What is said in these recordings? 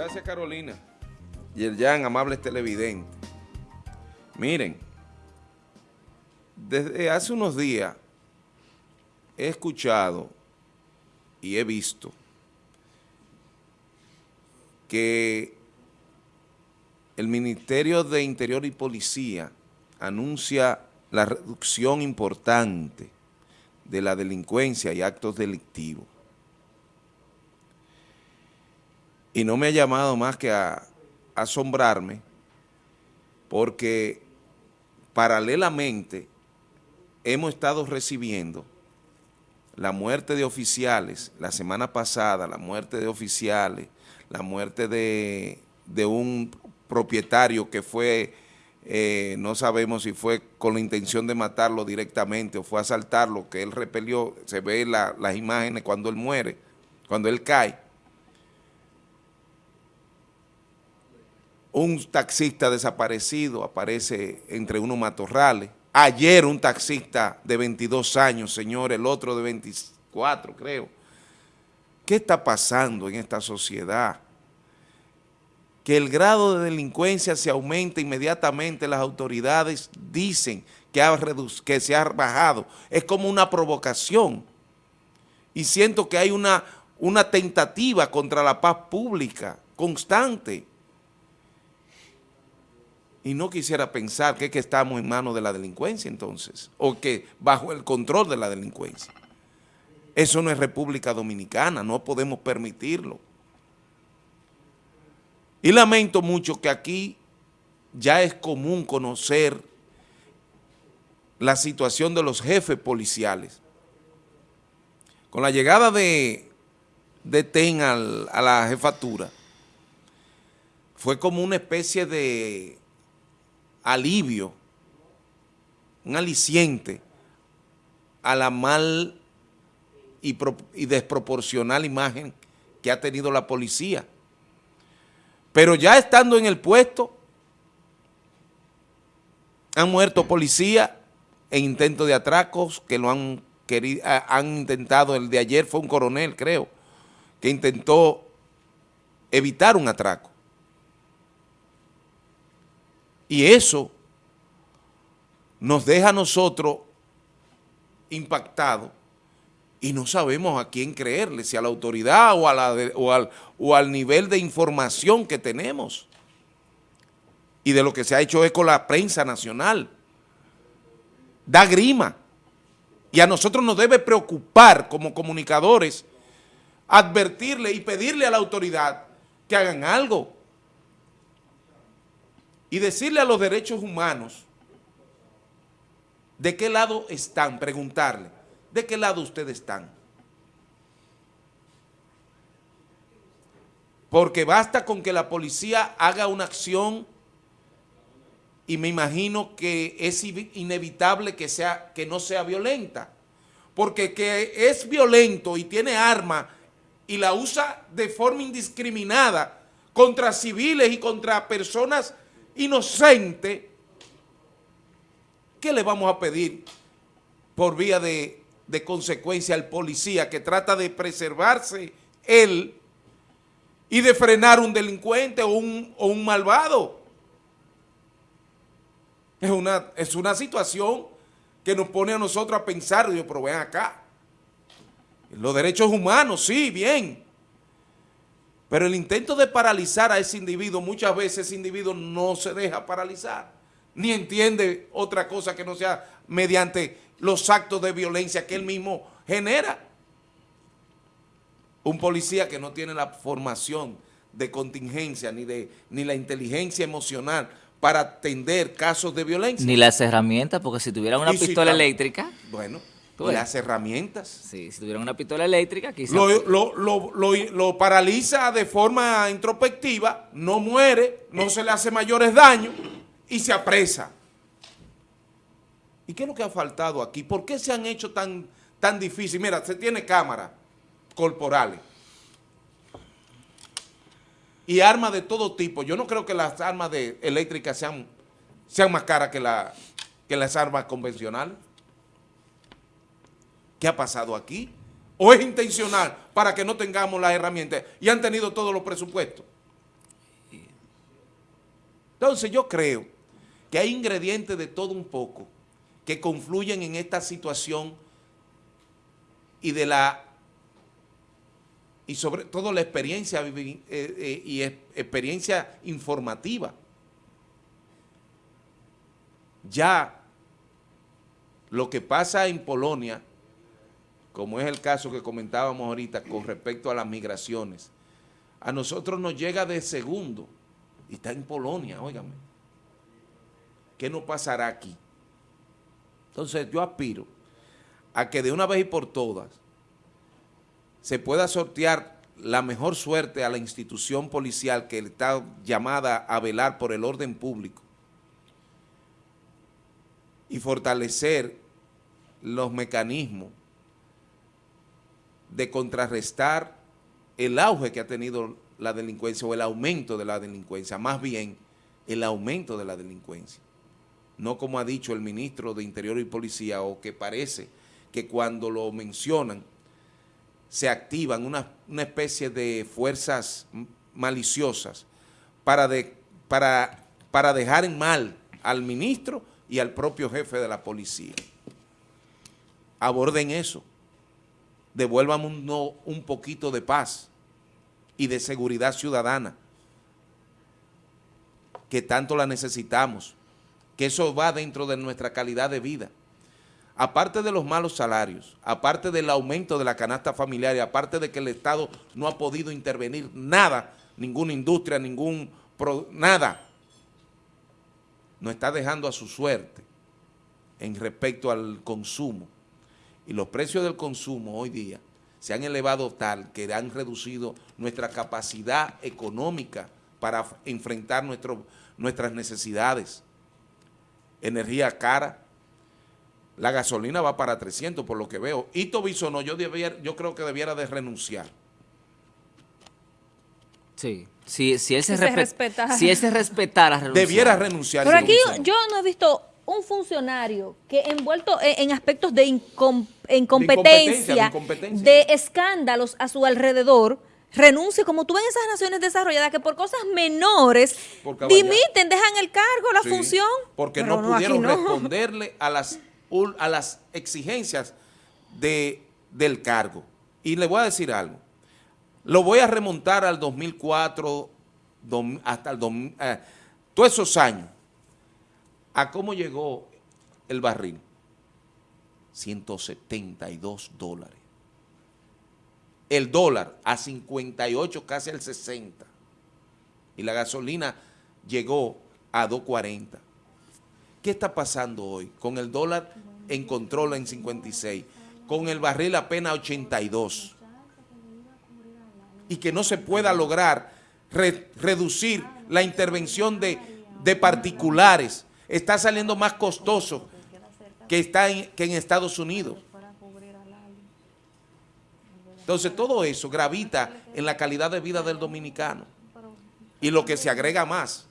Gracias Carolina. Y el ya amables televidentes. Miren, desde hace unos días he escuchado y he visto que el Ministerio de Interior y Policía anuncia la reducción importante de la delincuencia y actos delictivos. Y no me ha llamado más que a, asombrarme porque paralelamente hemos estado recibiendo la muerte de oficiales, la semana pasada, la muerte de oficiales, la muerte de, de un propietario que fue, eh, no sabemos si fue con la intención de matarlo directamente o fue asaltarlo, que él repelió, se ve las imágenes cuando él muere, cuando él cae. Un taxista desaparecido aparece entre unos matorrales. Ayer un taxista de 22 años, señor, el otro de 24, creo. ¿Qué está pasando en esta sociedad? que el grado de delincuencia se aumenta inmediatamente, las autoridades dicen que, ha que se ha bajado. Es como una provocación. Y siento que hay una, una tentativa contra la paz pública constante. Y no quisiera pensar que, estamos en manos de la delincuencia entonces, o que bajo el control de la delincuencia. Eso no es República Dominicana, no podemos permitirlo. Y lamento mucho que aquí ya es común conocer la situación de los jefes policiales. Con la llegada de, de TEN a la jefatura, fue como una especie de alivio, un aliciente a la mal y, y desproporcional imagen que ha tenido la policía. Pero ya estando en el puesto, han muerto policías en intentos de atracos que lo han querido, han intentado, el de ayer fue un coronel, creo, que intentó evitar un atraco. Y eso nos deja a nosotros impactados y no sabemos a quién creerle, si a la autoridad o, a la o, al, o al nivel de información que tenemos y de lo que se ha hecho con la prensa nacional. Da grima. Y a nosotros nos debe preocupar como comunicadores advertirle y pedirle a la autoridad que hagan algo. Y decirle a los derechos humanos de qué lado están, preguntarle. ¿De qué lado ustedes están? Porque basta con que la policía haga una acción y me imagino que es inevitable que, sea, que no sea violenta. Porque que es violento y tiene arma y la usa de forma indiscriminada contra civiles y contra personas inocentes, ¿qué le vamos a pedir por vía de de consecuencia al policía que trata de preservarse él y de frenar un delincuente o un, un malvado. Es una, es una situación que nos pone a nosotros a pensar, pero ven acá. Los derechos humanos, sí, bien. Pero el intento de paralizar a ese individuo, muchas veces ese individuo no se deja paralizar, ni entiende otra cosa que no sea mediante los actos de violencia que él mismo genera. Un policía que no tiene la formación de contingencia ni, de, ni la inteligencia emocional para atender casos de violencia. Ni las herramientas, porque si tuvieran una pistola eléctrica... Bueno, las herramientas. Sí, si tuvieran una pistola eléctrica, quizás... Lo, lo, lo, paraliza de forma introspectiva, no muere, no se le hace mayores daños y se apresa. ¿Y qué es lo que ha faltado aquí? ¿Por qué se han hecho tan, tan difícil? Mira, se tiene cámaras corporales y armas de todo tipo. Yo no creo que las armas de, eléctricas sean, sean más caras que, la, que las armas convencionales. ¿Qué ha pasado aquí? ¿O es intencional para que no tengamos las herramientas y han tenido todos los presupuestos? Entonces yo creo que hay ingredientes de todo un poco que confluyen en esta situación y de la y sobre todo la experiencia eh, eh, y experiencia informativa. Ya lo que pasa en Polonia, como es el caso que comentábamos ahorita con respecto a las migraciones, a nosotros nos llega de segundo y está en Polonia, óigame. ¿Qué nos pasará aquí? Entonces yo aspiro a que de una vez y por todas se pueda sortear la mejor suerte a la institución policial que está llamada a velar por el orden público y fortalecer los mecanismos de contrarrestar el auge que ha tenido la delincuencia o el aumento de la delincuencia, más bien el aumento de la delincuencia. No como ha dicho el ministro de Interior y Policía o que parece que cuando lo mencionan se activan una, especie de fuerzas maliciosas para, de, para, para dejar en mal al ministro y al propio jefe de la policía. Aborden eso. Devuelvan un, un poquito de paz y de seguridad ciudadana, que tanto la necesitamos, que eso va dentro de nuestra calidad de vida aparte de los malos salarios, aparte del aumento de la canasta familiar y aparte de que el Estado no ha podido intervenir nada, ninguna industria, ningún, nada, nos está dejando a su suerte en respecto al consumo. Y los precios del consumo hoy día se han elevado tal que han reducido nuestra capacidad económica para enfrentar nuestras necesidades. Energía cara, la gasolina va para 300 por lo que veo. Ito Bisonó yo, yo creo que debiera de renunciar. Sí, si, si, él, se, respetara. si él se respetara, debiera renunciar. Pero aquí yo no he visto un funcionario que envuelto en, aspectos de, incompetencia, de, escándalos a su alrededor, renuncie, como tú ves en esas naciones desarrolladas, que por cosas menores dimiten, dejan el cargo, la función. Porque no, pudieron responderle a las a las exigencias de, del cargo. Y le voy a decir algo. Lo voy a remontar al 2004, hasta el eh, todos esos años, a cómo llegó el barril. 172 dólares. El dólar a 58, casi al 60. Y la gasolina llegó a 240. ¿Qué está pasando hoy? Con el dólar en control en 56, con el barril apenas 82. Y que no se pueda lograr reducir la intervención de, particulares. Está saliendo más costoso que, está que en Estados Unidos. Entonces todo eso gravita en la calidad de vida del dominicano. Y lo que se agrega más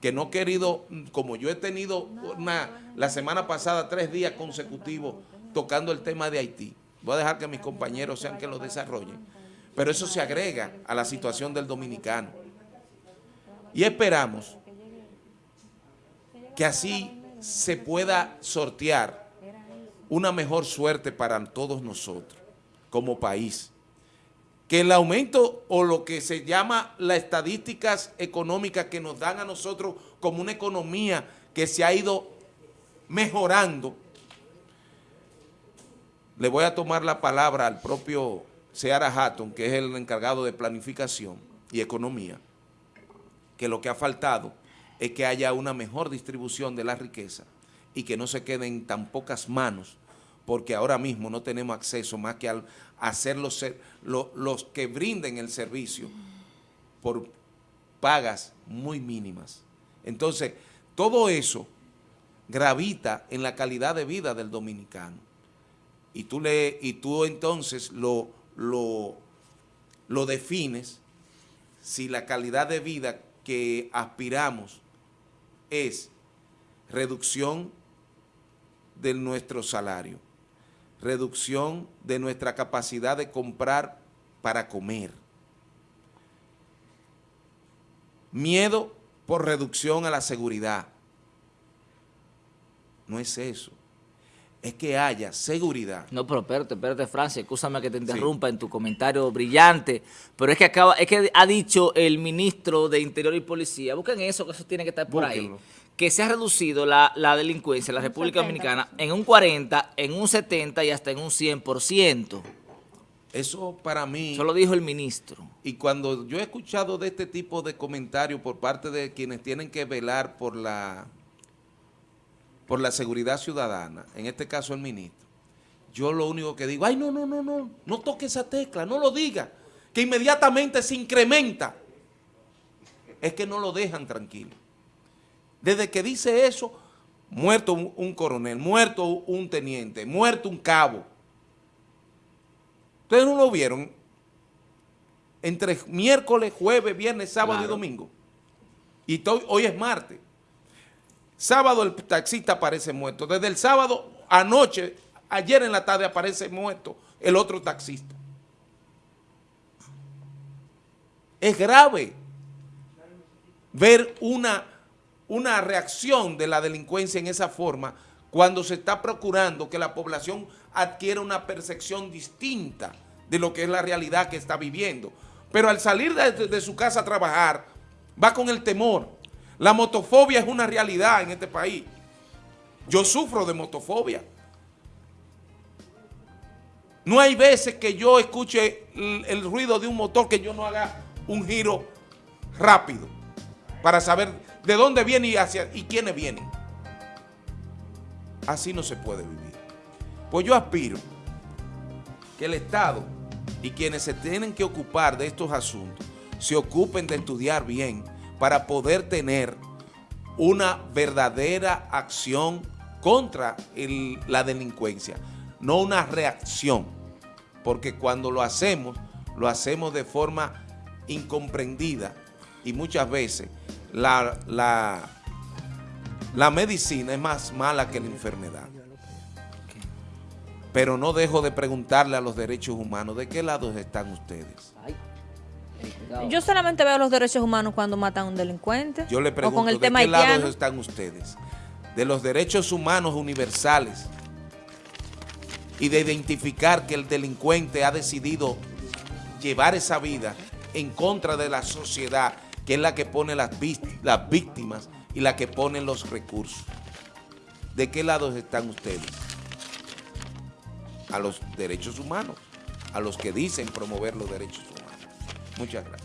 que no he querido, como yo he tenido una, la semana pasada tres días consecutivos tocando el tema de Haití, voy a dejar que mis compañeros sean que lo desarrollen, pero eso se agrega a la situación del dominicano. Y esperamos que así se pueda sortear una mejor suerte para todos nosotros como país. Que el aumento o lo que se llama las estadísticas económicas que nos dan a nosotros como una economía que se ha ido mejorando, le voy a tomar la palabra al propio Seara Hatton, que es el encargado de planificación y economía, que lo que ha faltado es que haya una mejor distribución de la riqueza y que no se quede en tan pocas manos porque ahora mismo no tenemos acceso más que a hacer los, los que brinden el servicio por pagas muy mínimas. Entonces, todo eso gravita en la calidad de vida del dominicano. Y tú, le, y tú entonces lo, lo, lo defines si la calidad de vida que aspiramos es reducción de nuestro salario reducción de nuestra capacidad de comprar para comer. Miedo por reducción a la seguridad. No es eso. Es que haya seguridad. No, pero espérate, espérate, Francia, escúchame que te interrumpa en tu comentario brillante, pero es que acaba, es que ha dicho el ministro de Interior y Policía, busquen eso, que eso tiene que estar por ahí, que se ha reducido la, delincuencia en la República Dominicana en un 40, en un 70 y hasta en un 100%. Eso para mí... Eso lo dijo el ministro. Y cuando yo he escuchado de este tipo de comentarios por parte de quienes tienen que velar por la, por la seguridad ciudadana, en este caso el ministro, yo lo único que digo, ay, no, no, no, no, no toque esa tecla, no lo diga, que inmediatamente se incrementa. Es que no lo dejan tranquilo. Desde que dice eso, muerto un coronel, muerto un teniente, muerto un cabo, Ustedes no lo vieron entre miércoles, jueves, viernes, sábado y domingo. Y hoy es martes. Sábado el taxista aparece muerto. Desde el sábado anoche, ayer en la tarde aparece muerto el otro taxista. Es grave ver una, una reacción de la delincuencia en esa forma cuando se está procurando que la población adquiera una percepción distinta de lo que es la realidad que está viviendo. Pero al salir de, su casa a trabajar, va con el temor. La motofobia es una realidad en este país. Yo sufro de motofobia. No hay veces que yo escuche el, ruido de un motor que yo no haga un giro rápido para saber de dónde viene y, hacia, y quiénes vienen. Así no se puede vivir. Pues yo aspiro que el Estado y quienes se tienen que ocupar de estos asuntos se ocupen de estudiar bien para poder tener una verdadera acción contra la delincuencia, no una reacción, porque cuando lo hacemos, lo hacemos de forma incomprendida y muchas veces la, la, la medicina es más mala que la enfermedad. Pero no dejo de preguntarle a los derechos humanos, ¿de qué lado están ustedes? Yo solamente veo los derechos humanos cuando matan a un delincuente. Yo le pregunto, ¿de qué lado están ustedes? De los derechos humanos universales y de identificar que el delincuente ha decidido llevar esa vida en contra de la sociedad, que es la que pone las, las víctimas y la que pone los recursos. ¿De qué lado están ustedes? a los derechos humanos, a los que dicen promover los derechos humanos. Muchas gracias.